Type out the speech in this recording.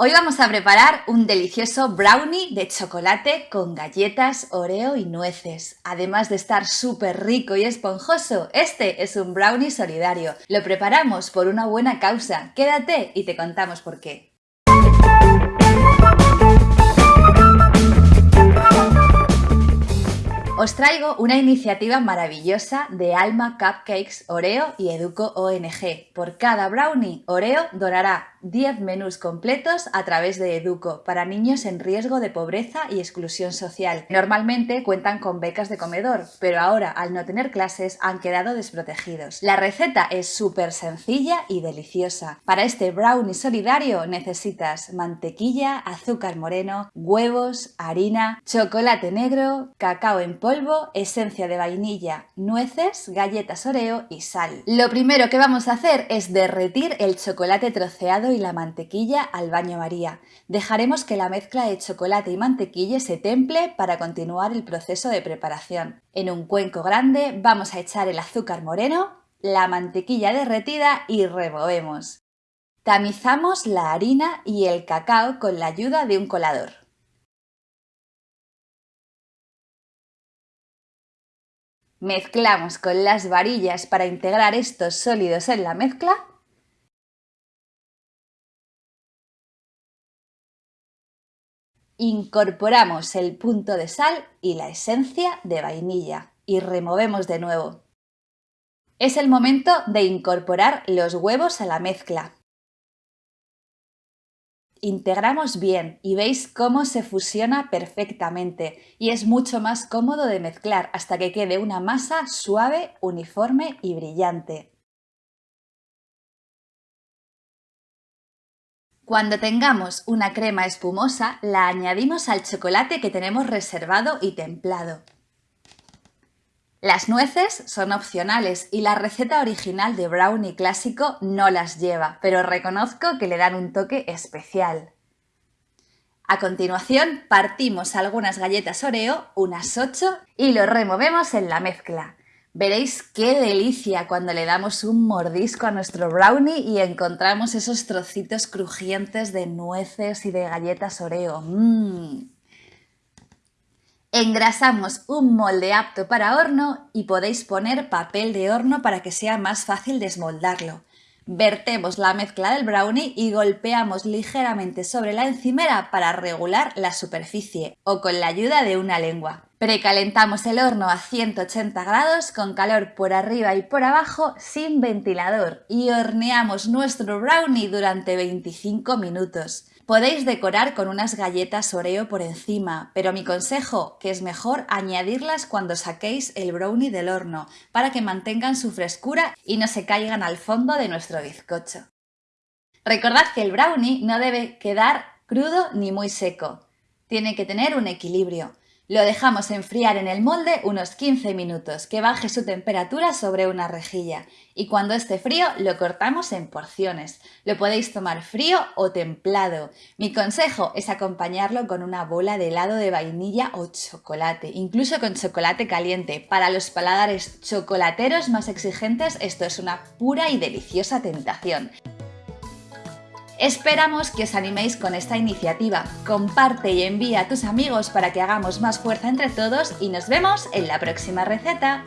Hoy vamos a preparar un delicioso brownie de chocolate con galletas, oreo y nueces. Además de estar súper rico y esponjoso, este es un brownie solidario. Lo preparamos por una buena causa. Quédate y te contamos por qué. Os traigo una iniciativa maravillosa de Alma Cupcakes Oreo y Educo ONG. Por cada brownie, Oreo donará 10 menús completos a través de Educo para niños en riesgo de pobreza y exclusión social. Normalmente cuentan con becas de comedor, pero ahora al no tener clases han quedado desprotegidos. La receta es súper sencilla y deliciosa. Para este brownie solidario necesitas mantequilla, azúcar moreno, huevos, harina, chocolate negro, cacao en polvo, esencia de vainilla, nueces, galletas Oreo y sal. Lo primero que vamos a hacer es derretir el chocolate troceado y la mantequilla al baño María. Dejaremos que la mezcla de chocolate y mantequilla se temple para continuar el proceso de preparación. En un cuenco grande vamos a echar el azúcar moreno, la mantequilla derretida y removemos. Tamizamos la harina y el cacao con la ayuda de un colador. Mezclamos con las varillas para integrar estos sólidos en la mezcla Incorporamos el punto de sal y la esencia de vainilla y removemos de nuevo. Es el momento de incorporar los huevos a la mezcla. Integramos bien y veis cómo se fusiona perfectamente y es mucho más cómodo de mezclar hasta que quede una masa suave, uniforme y brillante. Cuando tengamos una crema espumosa, la añadimos al chocolate que tenemos reservado y templado. Las nueces son opcionales y la receta original de brownie clásico no las lleva, pero reconozco que le dan un toque especial. A continuación partimos algunas galletas Oreo, unas 8, y lo removemos en la mezcla. Veréis qué delicia cuando le damos un mordisco a nuestro brownie y encontramos esos trocitos crujientes de nueces y de galletas Oreo. ¡Mmm! Engrasamos un molde apto para horno y podéis poner papel de horno para que sea más fácil desmoldarlo. Vertemos la mezcla del brownie y golpeamos ligeramente sobre la encimera para regular la superficie o con la ayuda de una lengua. Precalentamos el horno a 180 grados con calor por arriba y por abajo sin ventilador y horneamos nuestro brownie durante 25 minutos. Podéis decorar con unas galletas Oreo por encima, pero mi consejo que es mejor añadirlas cuando saquéis el brownie del horno para que mantengan su frescura y no se caigan al fondo de nuestro bizcocho. Recordad que el brownie no debe quedar crudo ni muy seco, tiene que tener un equilibrio. Lo dejamos enfriar en el molde unos 15 minutos, que baje su temperatura sobre una rejilla y cuando esté frío lo cortamos en porciones. Lo podéis tomar frío o templado. Mi consejo es acompañarlo con una bola de helado de vainilla o chocolate, incluso con chocolate caliente. Para los paladares chocolateros más exigentes esto es una pura y deliciosa tentación. Esperamos que os animéis con esta iniciativa. Comparte y envía a tus amigos para que hagamos más fuerza entre todos y nos vemos en la próxima receta.